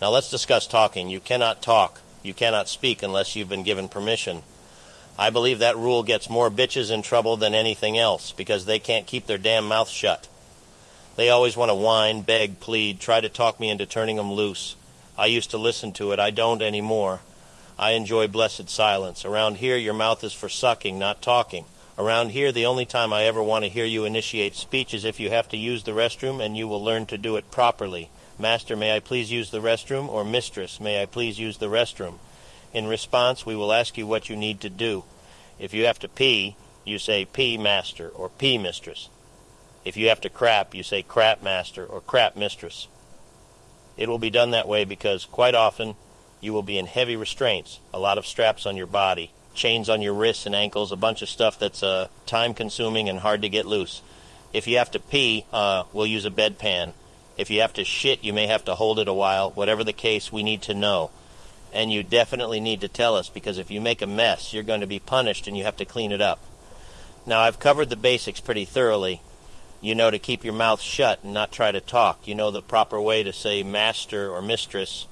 Now let's discuss talking. You cannot talk. You cannot speak unless you've been given permission. I believe that rule gets more bitches in trouble than anything else because they can't keep their damn mouth shut. They always want to whine, beg, plead, try to talk me into turning them loose. I used to listen to it. I don't anymore. I enjoy blessed silence. Around here, your mouth is for sucking, not talking. Around here, the only time I ever want to hear you initiate speech is if you have to use the restroom and you will learn to do it properly. Master, may I please use the restroom? Or Mistress, may I please use the restroom? In response, we will ask you what you need to do. If you have to pee, you say pee master or pee mistress. If you have to crap, you say crap master or crap mistress. It will be done that way because quite often you will be in heavy restraints, a lot of straps on your body, chains on your wrists and ankles, a bunch of stuff that's uh, time consuming and hard to get loose. If you have to pee, uh, we'll use a bedpan. If you have to shit, you may have to hold it a while. Whatever the case, we need to know. And you definitely need to tell us because if you make a mess, you're going to be punished and you have to clean it up. Now, I've covered the basics pretty thoroughly. You know to keep your mouth shut and not try to talk. You know the proper way to say master or mistress.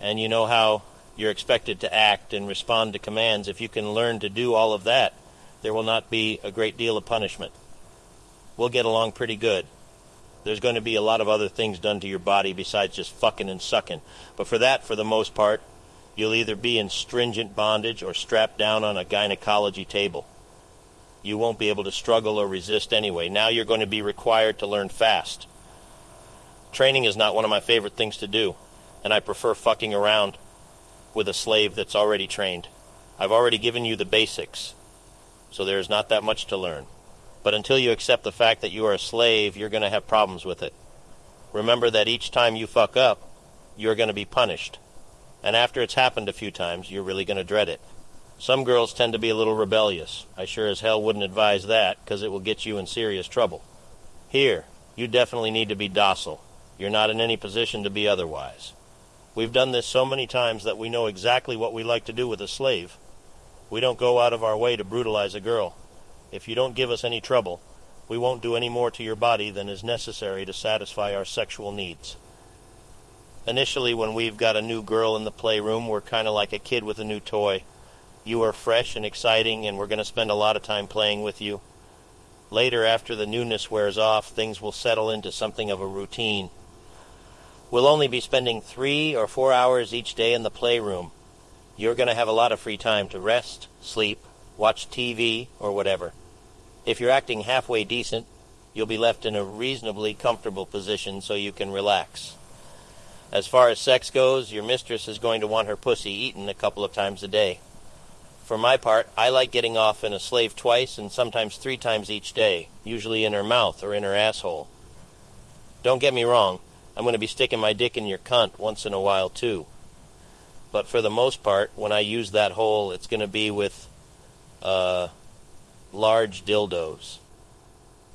And you know how you're expected to act and respond to commands. If you can learn to do all of that, there will not be a great deal of punishment. We'll get along pretty good. There's going to be a lot of other things done to your body besides just fucking and sucking. But for that, for the most part, you'll either be in stringent bondage or strapped down on a gynecology table. You won't be able to struggle or resist anyway. Now you're going to be required to learn fast. Training is not one of my favorite things to do, and I prefer fucking around with a slave that's already trained. I've already given you the basics, so there is not that much to learn. But until you accept the fact that you are a slave, you're going to have problems with it. Remember that each time you fuck up, you're going to be punished. And after it's happened a few times, you're really going to dread it. Some girls tend to be a little rebellious. I sure as hell wouldn't advise that, because it will get you in serious trouble. Here, you definitely need to be docile. You're not in any position to be otherwise. We've done this so many times that we know exactly what we like to do with a slave. We don't go out of our way to brutalize a girl. If you don't give us any trouble, we won't do any more to your body than is necessary to satisfy our sexual needs. Initially, when we've got a new girl in the playroom, we're kind of like a kid with a new toy. You are fresh and exciting, and we're going to spend a lot of time playing with you. Later, after the newness wears off, things will settle into something of a routine. We'll only be spending three or four hours each day in the playroom. You're going to have a lot of free time to rest, sleep, watch TV, or whatever. If you're acting halfway decent, you'll be left in a reasonably comfortable position so you can relax. As far as sex goes, your mistress is going to want her pussy eaten a couple of times a day. For my part, I like getting off in a slave twice and sometimes three times each day, usually in her mouth or in her asshole. Don't get me wrong, I'm going to be sticking my dick in your cunt once in a while too. But for the most part, when I use that hole, it's going to be with uh, large dildos.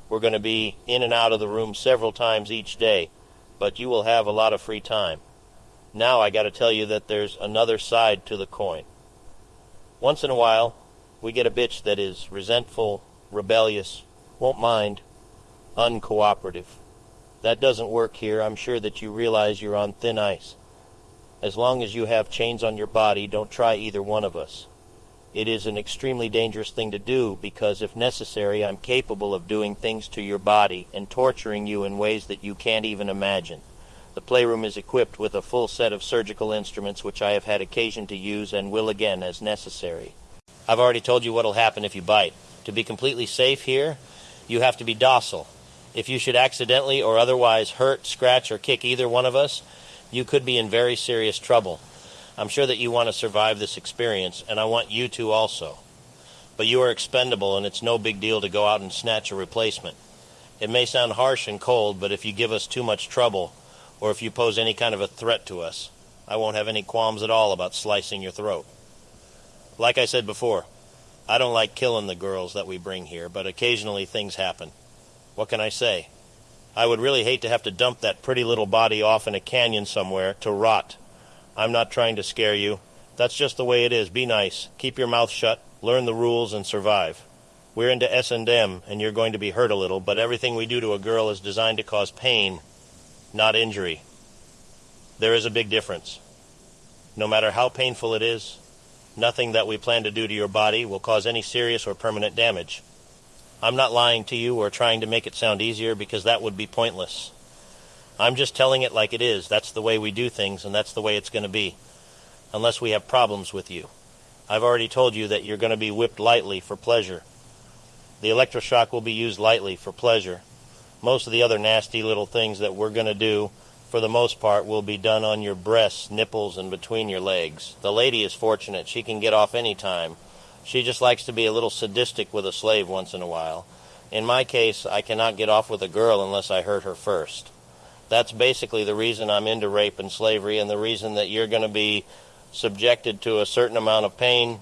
We're going to be in and out of the room several times each day, but you will have a lot of free time. Now I got to tell you that there's another side to the coin. Once in a while, we get a bitch that is resentful, rebellious, won't mind, uncooperative. That doesn't work here. I'm sure that you realize you're on thin ice. As long as you have chains on your body, don't try either one of us. It is an extremely dangerous thing to do because, if necessary, I'm capable of doing things to your body and torturing you in ways that you can't even imagine. The playroom is equipped with a full set of surgical instruments which I have had occasion to use and will again as necessary. I've already told you what'll happen if you bite. To be completely safe here, you have to be docile. If you should accidentally or otherwise hurt, scratch, or kick either one of us, you could be in very serious trouble. I'm sure that you want to survive this experience, and I want you to also. But you are expendable, and it's no big deal to go out and snatch a replacement. It may sound harsh and cold, but if you give us too much trouble, or if you pose any kind of a threat to us, I won't have any qualms at all about slicing your throat. Like I said before, I don't like killing the girls that we bring here, but occasionally things happen. What can I say? I would really hate to have to dump that pretty little body off in a canyon somewhere to rot I'm not trying to scare you. That's just the way it is. Be nice. Keep your mouth shut. Learn the rules and survive. We're into S&M and you're going to be hurt a little, but everything we do to a girl is designed to cause pain, not injury. There is a big difference. No matter how painful it is, nothing that we plan to do to your body will cause any serious or permanent damage. I'm not lying to you or trying to make it sound easier because that would be pointless. I'm just telling it like it is. That's the way we do things, and that's the way it's going to be. Unless we have problems with you. I've already told you that you're going to be whipped lightly for pleasure. The electroshock will be used lightly for pleasure. Most of the other nasty little things that we're going to do, for the most part, will be done on your breasts, nipples, and between your legs. The lady is fortunate. She can get off any time. She just likes to be a little sadistic with a slave once in a while. In my case, I cannot get off with a girl unless I hurt her first. That's basically the reason I'm into rape and slavery and the reason that you're going to be subjected to a certain amount of pain.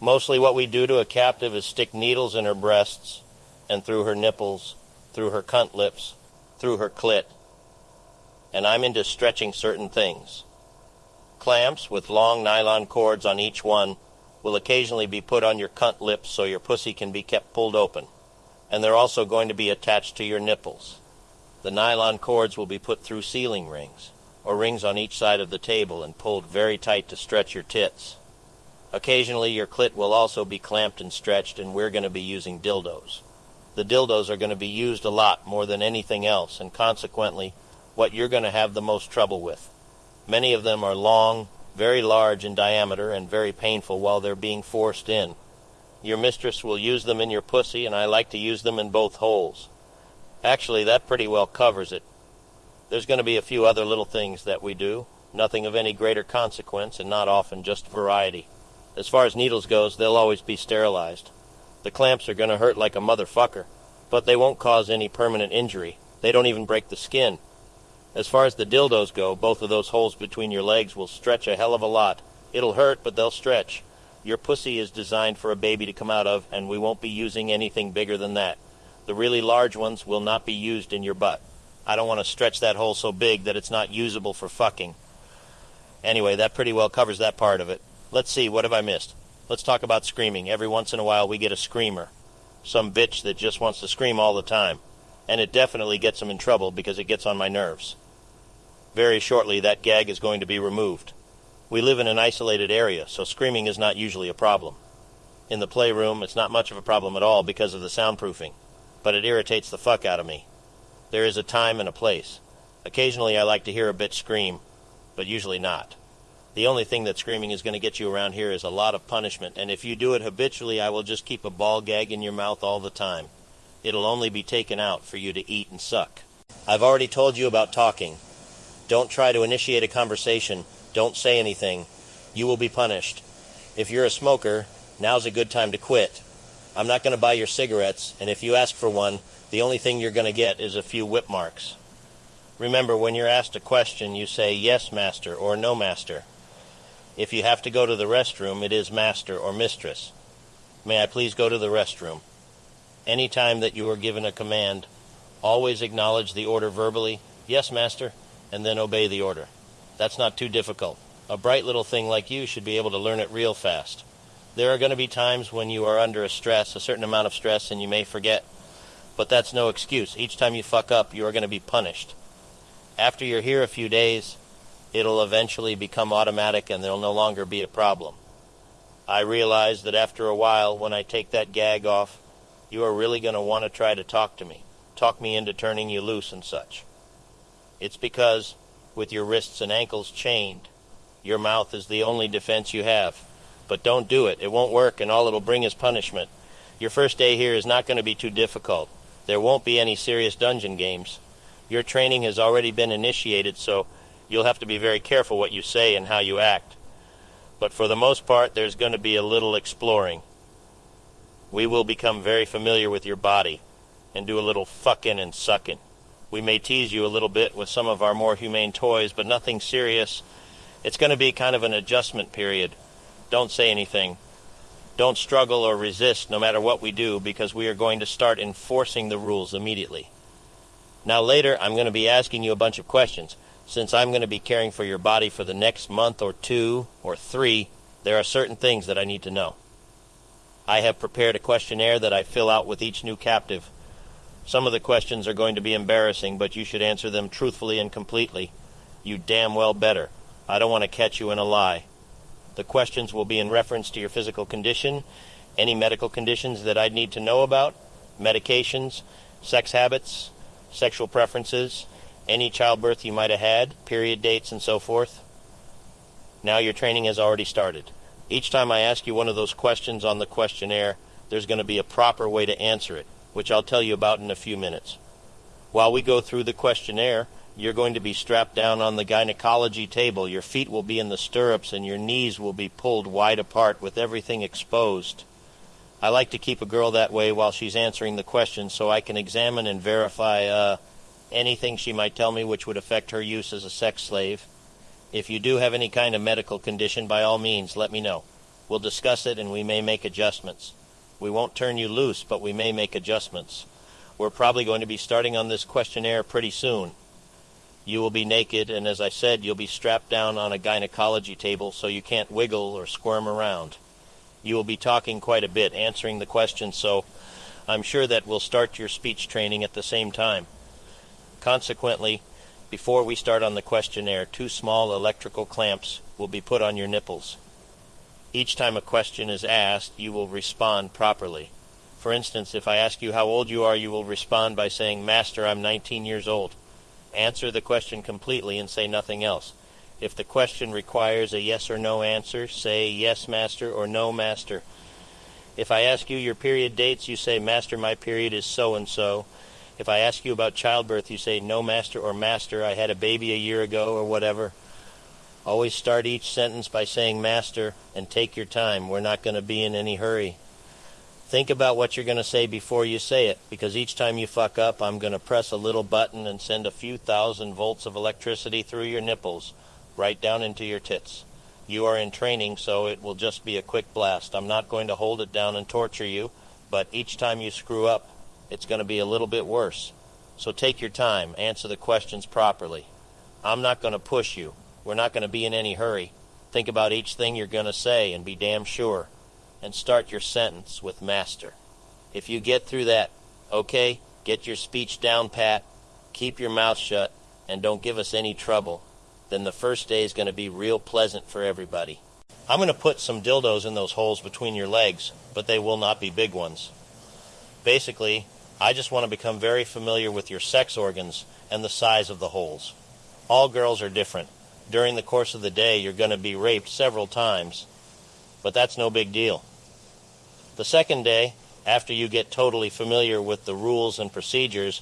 Mostly what we do to a captive is stick needles in her breasts and through her nipples, through her cunt lips, through her clit. And I'm into stretching certain things. Clamps with long nylon cords on each one will occasionally be put on your cunt lips so your pussy can be kept pulled open. And they're also going to be attached to your nipples. The nylon cords will be put through ceiling rings, or rings on each side of the table and pulled very tight to stretch your tits. Occasionally your clit will also be clamped and stretched and we're going to be using dildos. The dildos are going to be used a lot more than anything else and consequently what you're going to have the most trouble with. Many of them are long, very large in diameter and very painful while they're being forced in. Your mistress will use them in your pussy, and I like to use them in both holes. Actually, that pretty well covers it. There's going to be a few other little things that we do, nothing of any greater consequence, and not often just variety. As far as needles goes, they'll always be sterilized. The clamps are going to hurt like a motherfucker, but they won't cause any permanent injury. They don't even break the skin. As far as the dildos go, both of those holes between your legs will stretch a hell of a lot. It'll hurt, but they'll stretch. Your pussy is designed for a baby to come out of, and we won't be using anything bigger than that. The really large ones will not be used in your butt. I don't want to stretch that hole so big that it's not usable for fucking. Anyway, that pretty well covers that part of it. Let's see, what have I missed? Let's talk about screaming. Every once in a while we get a screamer. Some bitch that just wants to scream all the time and it definitely gets them in trouble because it gets on my nerves. Very shortly, that gag is going to be removed. We live in an isolated area, so screaming is not usually a problem. In the playroom, it's not much of a problem at all because of the soundproofing, but it irritates the fuck out of me. There is a time and a place. Occasionally, I like to hear a bitch scream, but usually not. The only thing that screaming is going to get you around here is a lot of punishment, and if you do it habitually, I will just keep a ball gag in your mouth all the time. It'll only be taken out for you to eat and suck. I've already told you about talking. Don't try to initiate a conversation. Don't say anything. You will be punished. If you're a smoker, now's a good time to quit. I'm not going to buy your cigarettes, and if you ask for one, the only thing you're going to get is a few whip marks. Remember, when you're asked a question, you say yes, master, or no, master. If you have to go to the restroom, it is master or mistress. May I please go to the restroom? Any time that you are given a command, always acknowledge the order verbally, yes, master, and then obey the order. That's not too difficult. A bright little thing like you should be able to learn it real fast. There are going to be times when you are under a stress, a certain amount of stress, and you may forget. But that's no excuse. Each time you fuck up, you are going to be punished. After you're here a few days, it'll eventually become automatic and there'll no longer be a problem. I realize that after a while, when I take that gag off, you are really going to want to try to talk to me, talk me into turning you loose and such. It's because, with your wrists and ankles chained, your mouth is the only defense you have. But don't do it. It won't work, and all it'll bring is punishment. Your first day here is not going to be too difficult. There won't be any serious dungeon games. Your training has already been initiated, so you'll have to be very careful what you say and how you act. But for the most part, there's going to be a little exploring we will become very familiar with your body and do a little fucking and sucking. We may tease you a little bit with some of our more humane toys, but nothing serious. It's going to be kind of an adjustment period. Don't say anything. Don't struggle or resist no matter what we do because we are going to start enforcing the rules immediately. Now, later, I'm going to be asking you a bunch of questions. Since I'm going to be caring for your body for the next month or two or three, there are certain things that I need to know. I have prepared a questionnaire that I fill out with each new captive. Some of the questions are going to be embarrassing, but you should answer them truthfully and completely. You damn well better. I don't want to catch you in a lie. The questions will be in reference to your physical condition, any medical conditions that I'd need to know about, medications, sex habits, sexual preferences, any childbirth you might have had, period dates, and so forth. Now your training has already started. Each time I ask you one of those questions on the questionnaire, there's going to be a proper way to answer it, which I'll tell you about in a few minutes. While we go through the questionnaire, you're going to be strapped down on the gynecology table. Your feet will be in the stirrups and your knees will be pulled wide apart with everything exposed. I like to keep a girl that way while she's answering the questions so I can examine and verify uh, anything she might tell me which would affect her use as a sex slave. If you do have any kind of medical condition, by all means, let me know. We'll discuss it and we may make adjustments. We won't turn you loose, but we may make adjustments. We're probably going to be starting on this questionnaire pretty soon. You will be naked, and as I said, you'll be strapped down on a gynecology table so you can't wiggle or squirm around. You will be talking quite a bit, answering the questions, so I'm sure that we'll start your speech training at the same time. Consequently, before we start on the questionnaire, two small electrical clamps will be put on your nipples. Each time a question is asked, you will respond properly. For instance, if I ask you how old you are, you will respond by saying, Master, I'm 19 years old. Answer the question completely and say nothing else. If the question requires a yes or no answer, say yes, master, or no, master. If I ask you your period dates, you say, Master, my period is so and so. If I ask you about childbirth, you say, No, master, or Master, I had a baby a year ago, or whatever. Always start each sentence by saying Master and take your time. We're not going to be in any hurry. Think about what you're going to say before you say it, because each time you fuck up, I'm going to press a little button and send a few thousand volts of electricity through your nipples, right down into your tits. You are in training, so it will just be a quick blast. I'm not going to hold it down and torture you, but each time you screw up, it's going to be a little bit worse. So take your time, answer the questions properly. I'm not going to push you. We're not going to be in any hurry. Think about each thing you're going to say and be damn sure. And start your sentence with master. If you get through that, okay, get your speech down pat, keep your mouth shut, and don't give us any trouble, then the first day is going to be real pleasant for everybody. I'm going to put some dildos in those holes between your legs, but they will not be big ones. Basically, I just want to become very familiar with your sex organs and the size of the holes. All girls are different. During the course of the day, you're going to be raped several times, but that's no big deal. The second day, after you get totally familiar with the rules and procedures,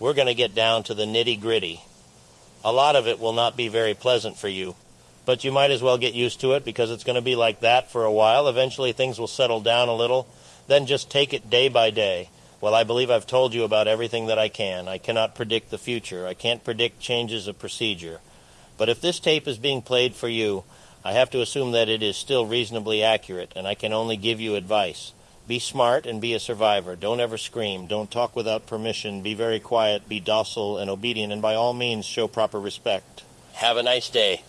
we're going to get down to the nitty gritty. A lot of it will not be very pleasant for you, but you might as well get used to it because it's going to be like that for a while. Eventually, things will settle down a little. Then just take it day by day. Well, I believe I've told you about everything that I can. I cannot predict the future. I can't predict changes of procedure. But if this tape is being played for you, I have to assume that it is still reasonably accurate, and I can only give you advice. Be smart and be a survivor. Don't ever scream. Don't talk without permission. Be very quiet. Be docile and obedient, and by all means, show proper respect. Have a nice day.